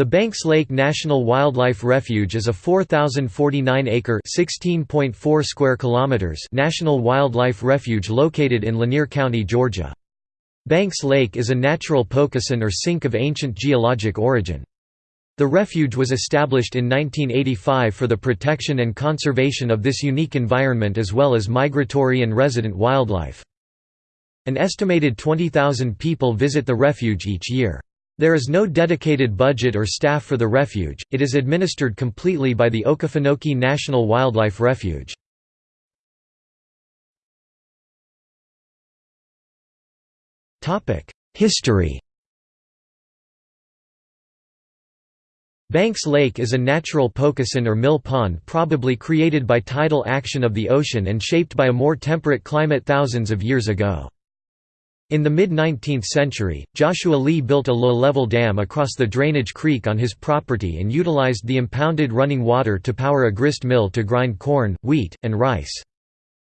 The Banks Lake National Wildlife Refuge is a 4,049-acre (16.4 square kilometers) national wildlife refuge located in Lanier County, Georgia. Banks Lake is a natural pocosin or sink of ancient geologic origin. The refuge was established in 1985 for the protection and conservation of this unique environment as well as migratory and resident wildlife. An estimated 20,000 people visit the refuge each year. There is no dedicated budget or staff for the refuge, it is administered completely by the Okefenokee National Wildlife Refuge. History Banks Lake is a natural pocosin or mill pond probably created by tidal action of the ocean and shaped by a more temperate climate thousands of years ago. In the mid-19th century, Joshua Lee built a low-level dam across the drainage creek on his property and utilized the impounded running water to power a grist mill to grind corn, wheat, and rice.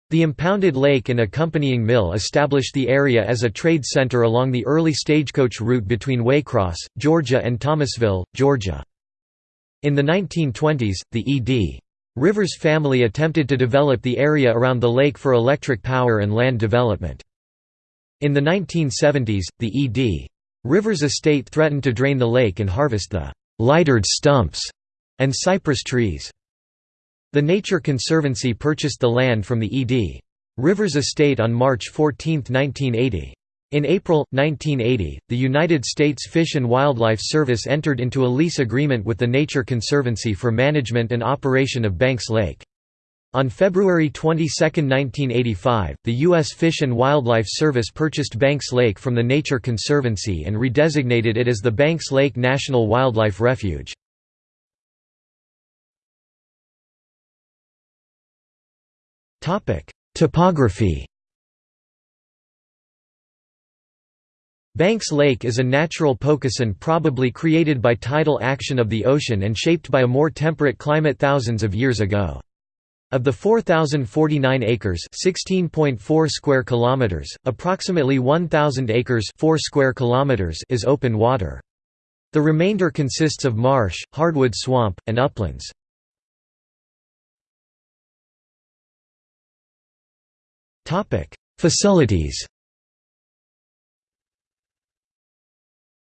The impounded lake and accompanying mill established the area as a trade center along the early stagecoach route between Waycross, Georgia and Thomasville, Georgia. In the 1920s, the E.D. Rivers family attempted to develop the area around the lake for electric power and land development. In the 1970s, the E.D. Rivers estate threatened to drain the lake and harvest the «lightered stumps» and cypress trees. The Nature Conservancy purchased the land from the E.D. Rivers estate on March 14, 1980. In April, 1980, the United States Fish and Wildlife Service entered into a lease agreement with the Nature Conservancy for management and operation of Banks Lake. On February 22, 1985, the U.S. Fish and Wildlife Service purchased Banks Lake from the Nature Conservancy and redesignated it as the Banks Lake National Wildlife Refuge. Topography Banks Lake is a natural pocosin probably created by tidal action of the ocean and shaped by a more temperate climate thousands of years ago. Of the 4049 acres, 16.4 square kilometers, approximately 1000 acres, 4 square kilometers is open water. The remainder consists of marsh, hardwood swamp, and uplands. Topic: Facilities.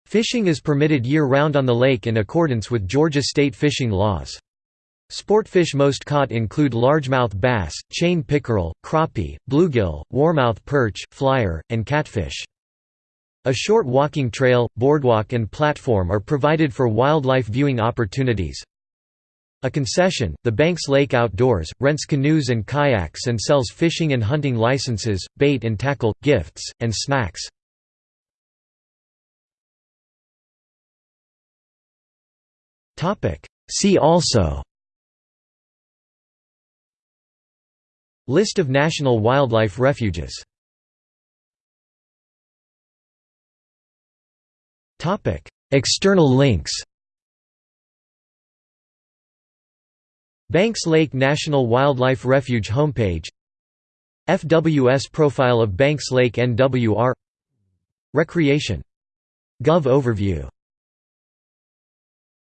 Fishing is permitted year-round on the lake in accordance with Georgia state fishing laws. Sportfish most caught include largemouth bass, chain pickerel, crappie, bluegill, warmouth perch, flyer, and catfish. A short walking trail, boardwalk and platform are provided for wildlife viewing opportunities. A concession, the Banks Lake Outdoors, rents canoes and kayaks and sells fishing and hunting licenses, bait and tackle, gifts, and snacks. See also List of national wildlife refuges. External links. Banks Lake National Wildlife Refuge homepage. FWS profile of Banks Lake NWR Recreation. Gov overview